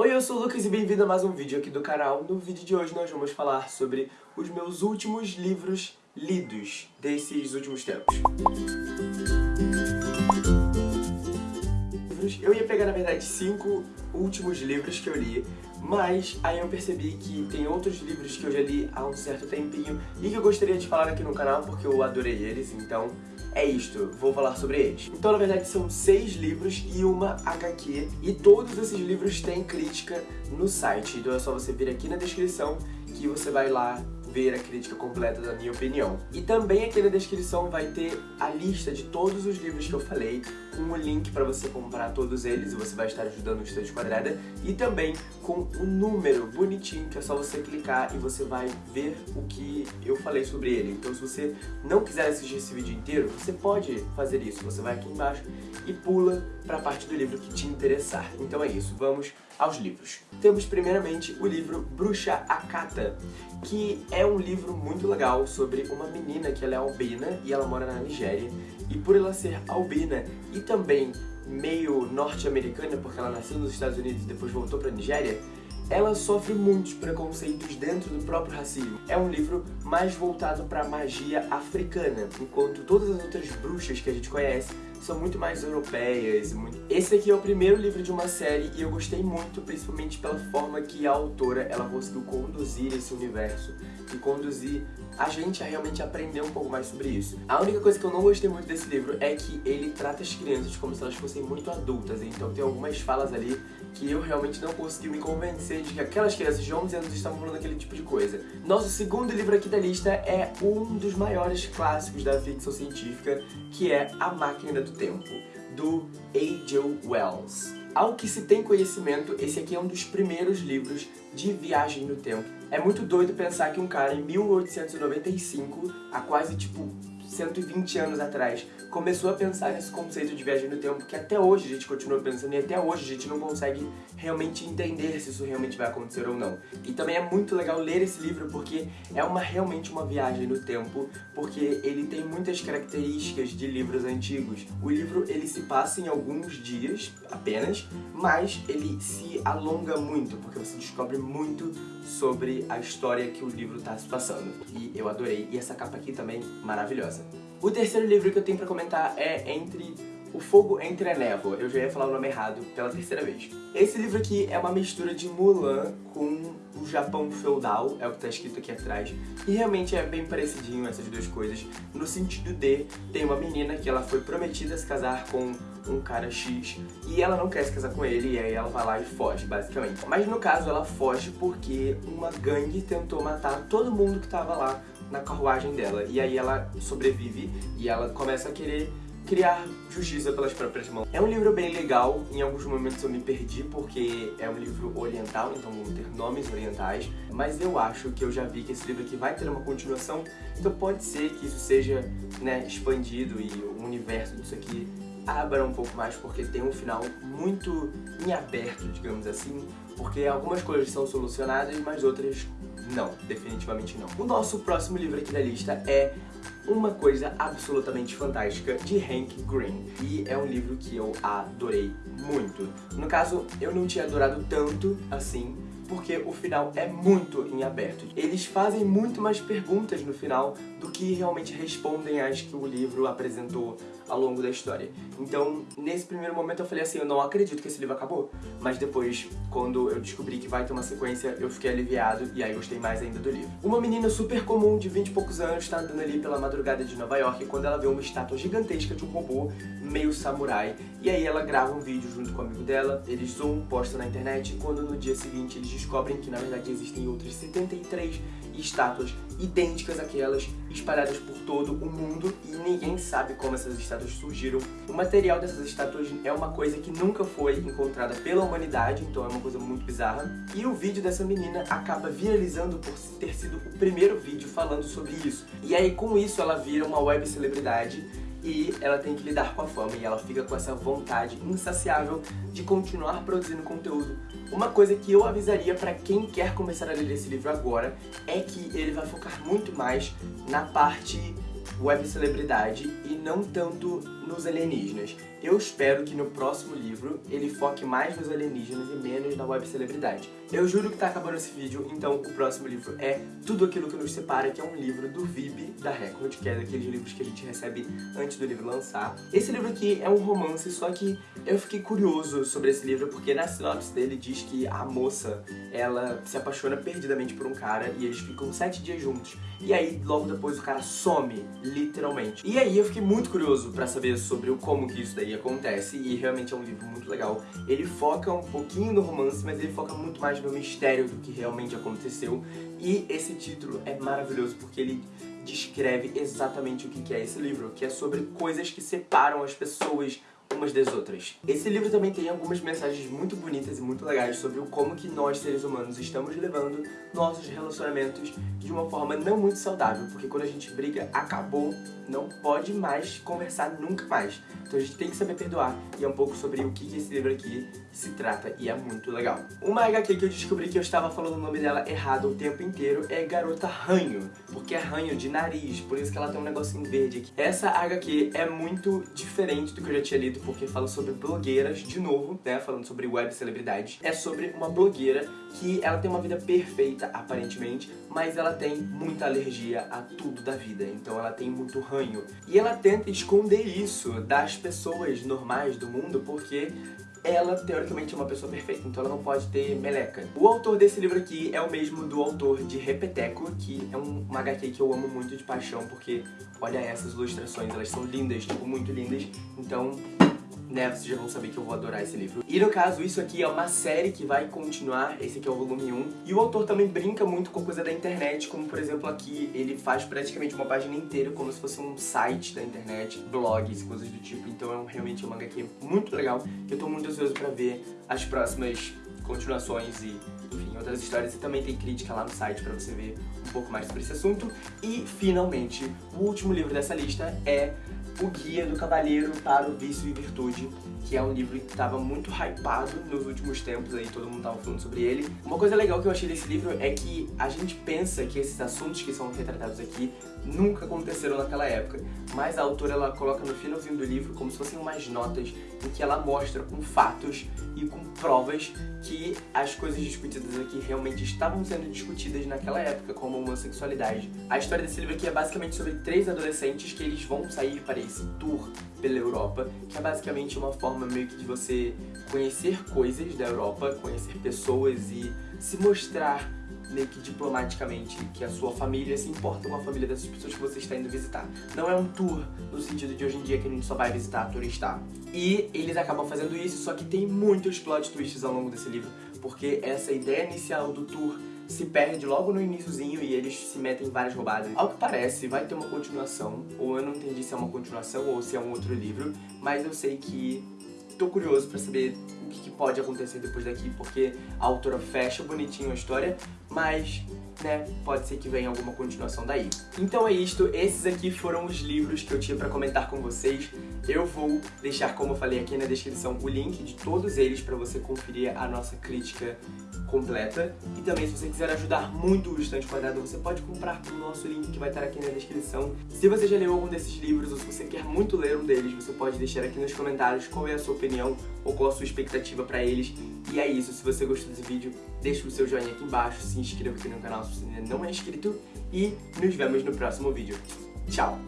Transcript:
Oi, eu sou o Lucas e bem-vindo a mais um vídeo aqui do canal. No vídeo de hoje nós vamos falar sobre os meus últimos livros lidos desses últimos tempos. Eu ia pegar, na verdade, cinco últimos livros que eu li, mas aí eu percebi que tem outros livros que eu já li há um certo tempinho e que eu gostaria de falar aqui no canal porque eu adorei eles, então é isto, vou falar sobre eles. Então, na verdade, são seis livros e uma HQ, e todos esses livros têm crítica no site, então é só você vir aqui na descrição que você vai lá ver a crítica completa da minha opinião. E também aqui na descrição vai ter a lista de todos os livros que eu falei, com o link para você comprar todos eles, e você vai estar ajudando o Estante Quadrada, e também com o número bonitinho, que é só você clicar e você vai ver o que eu falei sobre ele. Então se você não quiser assistir esse vídeo inteiro, você pode fazer isso, você vai aqui embaixo e pula para a parte do livro que te interessar. Então é isso, vamos aos livros. Temos primeiramente o livro Bruxa Akata, que é um livro muito legal sobre uma menina que ela é albina e ela mora na Nigéria. E por ela ser albina e também meio norte-americana, porque ela nasceu nos Estados Unidos e depois voltou para a Nigéria, ela sofre muitos preconceitos dentro do próprio racismo. É um livro mais voltado para magia africana, enquanto todas as outras bruxas que a gente conhece são muito mais europeias. Muito... Esse aqui é o primeiro livro de uma série e eu gostei muito, principalmente pela forma que a autora ela conseguiu conduzir esse universo e conduzir a gente a realmente aprender um pouco mais sobre isso. A única coisa que eu não gostei muito desse livro é que ele trata as crianças como se elas fossem muito adultas, então tem algumas falas ali que eu realmente não consegui me convencer de que aquelas crianças de 11 anos estavam falando aquele tipo de coisa. Nosso segundo livro aqui da lista é um dos maiores clássicos da ficção científica, que é A Máquina do Tempo, do A.J. Wells. Ao que se tem conhecimento, esse aqui é um dos primeiros livros de viagem no tempo. É muito doido pensar que um cara em 1895, há quase tipo 120 anos atrás, começou a pensar nesse conceito de viagem no tempo que até hoje a gente continua pensando e até hoje a gente não consegue realmente entender se isso realmente vai acontecer ou não. E também é muito legal ler esse livro porque é uma realmente uma viagem no tempo, porque ele tem muitas características de livros antigos. O livro ele se passa em alguns dias apenas, mas ele se alonga muito, porque você descobre muito sobre a história que o livro está se passando. E eu adorei, e essa capa aqui também maravilhosa. O terceiro livro que eu tenho pra comentar é Entre o Fogo Entre a Névoa. Eu já ia falar o nome errado pela terceira vez. Esse livro aqui é uma mistura de Mulan com o Japão feudal, é o que tá escrito aqui atrás. E realmente é bem parecidinho essas duas coisas, no sentido de tem uma menina que ela foi prometida se casar com um cara X e ela não quer se casar com ele e aí ela vai lá e foge, basicamente. Mas no caso ela foge porque uma gangue tentou matar todo mundo que tava lá na carruagem dela. E aí ela sobrevive e ela começa a querer criar justiça pelas próprias mãos. É um livro bem legal, em alguns momentos eu me perdi porque é um livro oriental, então vão ter nomes orientais, mas eu acho que eu já vi que esse livro aqui vai ter uma continuação, então pode ser que isso seja né, expandido e o universo disso aqui abra um pouco mais, porque tem um final muito em aberto, digamos assim, porque algumas coisas são solucionadas, mas outras não, definitivamente não. O nosso próximo livro aqui da lista é Uma Coisa Absolutamente Fantástica, de Hank Green. E é um livro que eu adorei muito. No caso, eu não tinha adorado tanto assim, porque o final é muito em aberto. Eles fazem muito mais perguntas no final do que realmente respondem às que o livro apresentou ao longo da história. Então, nesse primeiro momento eu falei assim, eu não acredito que esse livro acabou. Mas depois, quando eu descobri que vai ter uma sequência, eu fiquei aliviado e aí gostei mais ainda do livro. Uma menina super comum de 20 e poucos anos está andando ali pela madrugada de Nova York quando ela vê uma estátua gigantesca de um robô meio samurai. E aí ela grava um vídeo junto com o amigo dela, eles zoom, postam na internet e quando no dia seguinte eles descobrem que na verdade existem outras 73 estátuas idênticas àquelas espalhadas por todo o mundo e ninguém sabe como essas estátuas surgiram. O material dessas estátuas é uma coisa que nunca foi encontrada pela humanidade, então é uma coisa muito bizarra. E o vídeo dessa menina acaba viralizando por ter sido o primeiro vídeo falando sobre isso. E aí com isso ela vira uma web celebridade e ela tem que lidar com a fama e ela fica com essa vontade insaciável de continuar produzindo conteúdo. Uma coisa que eu avisaria para quem quer começar a ler esse livro agora é que ele vai focar muito mais na parte web celebridade e não tanto nos alienígenas. eu espero que no próximo livro ele foque mais nos alienígenas e menos na web celebridade. Eu juro que tá acabando esse vídeo, então o próximo livro é Tudo Aquilo Que Nos Separa, que é um livro do VIB da Record, que é daqueles livros que a gente recebe antes do livro lançar. Esse livro aqui é um romance, só que eu fiquei curioso sobre esse livro, porque na sinopse dele diz que a moça, ela se apaixona perdidamente por um cara e eles ficam sete dias juntos. E aí, logo depois, o cara some, literalmente. E aí eu fiquei muito curioso pra saber sobre o como que isso daí acontece, e realmente é um livro muito legal. Ele foca um pouquinho no romance, mas ele foca muito mais no mistério do que realmente aconteceu. E esse título é maravilhoso, porque ele descreve exatamente o que é esse livro, que é sobre coisas que separam as pessoas umas das outras. Esse livro também tem algumas mensagens muito bonitas e muito legais sobre o como que nós, seres humanos, estamos levando nossos relacionamentos de uma forma não muito saudável, porque quando a gente briga, acabou, não pode mais conversar nunca mais. Então a gente tem que saber perdoar, e é um pouco sobre o que esse livro aqui se trata, e é muito legal. Uma HQ que eu descobri que eu estava falando o nome dela errado o tempo inteiro é Garota Ranho, porque é ranho de nariz, por isso que ela tem um negocinho verde aqui. Essa HQ é muito diferente do que eu já tinha lido, porque fala sobre blogueiras, de novo, né, falando sobre web celebridades. É sobre uma blogueira que ela tem uma vida perfeita, aparentemente, mas ela tem muita alergia a tudo da vida, então ela tem muito ranho. E ela tenta esconder isso das pessoas normais do mundo, porque ela, teoricamente, é uma pessoa perfeita, então ela não pode ter meleca. O autor desse livro aqui é o mesmo do autor de Repeteco, que é um, uma HQ que eu amo muito de paixão, porque olha essas ilustrações, elas são lindas, tipo, muito lindas. Então, né, vocês já vão saber que eu vou adorar esse livro. E no caso, isso aqui é uma série que vai continuar, esse aqui é o volume 1. E o autor também brinca muito com coisa da internet, como por exemplo aqui, ele faz praticamente uma página inteira como se fosse um site da internet, blogs, coisas do tipo. Então é um, realmente uma HQ muito legal, que eu tô muito ansioso pra ver as próximas continuações e, enfim, outras histórias. E também tem crítica lá no site pra você ver um pouco mais sobre esse assunto. E, finalmente, o último livro dessa lista é o Guia do Cavalheiro para o Vício e Virtude, que é um livro que estava muito hypado nos últimos tempos, aí todo mundo estava falando sobre ele. Uma coisa legal que eu achei desse livro é que a gente pensa que esses assuntos que são retratados aqui nunca aconteceram naquela época, mas a autora ela coloca no finalzinho do livro como se fossem umas notas em que ela mostra com fatos e com provas que as coisas discutidas aqui realmente estavam sendo discutidas naquela época, como homossexualidade. A história desse livro aqui é basicamente sobre três adolescentes que eles vão sair para esse tour pela Europa, que é basicamente uma forma meio que de você conhecer coisas da Europa, conhecer pessoas e se mostrar meio que diplomaticamente que a sua família se importa com a família dessas pessoas que você está indo visitar. Não é um tour no sentido de hoje em dia que a gente só vai visitar, turistar. E eles acabam fazendo isso, só que tem muitos plot twists ao longo desse livro, porque essa ideia inicial do tour se perde logo no iníciozinho e eles se metem em várias roubadas. Ao que parece, vai ter uma continuação, ou eu não entendi se é uma continuação ou se é um outro livro, mas eu sei que tô curioso pra saber o que, que pode acontecer depois daqui, porque a autora fecha bonitinho a história, mas né, pode ser que venha alguma continuação daí. Então é isto, esses aqui foram os livros que eu tinha pra comentar com vocês. Eu vou deixar, como eu falei aqui na descrição, o link de todos eles pra você conferir a nossa crítica completa. E também, se você quiser ajudar muito o Estante Quadrado, você pode comprar pelo nosso link que vai estar aqui na descrição. Se você já leu algum desses livros, ou se você quer muito ler um deles, você pode deixar aqui nos comentários qual é a sua opinião ou qual a sua expectativa pra eles. E é isso, se você gostou desse vídeo, deixa o seu joinha aqui embaixo, se inscreva aqui no canal se você ainda não é inscrito e nos vemos no próximo vídeo. Tchau!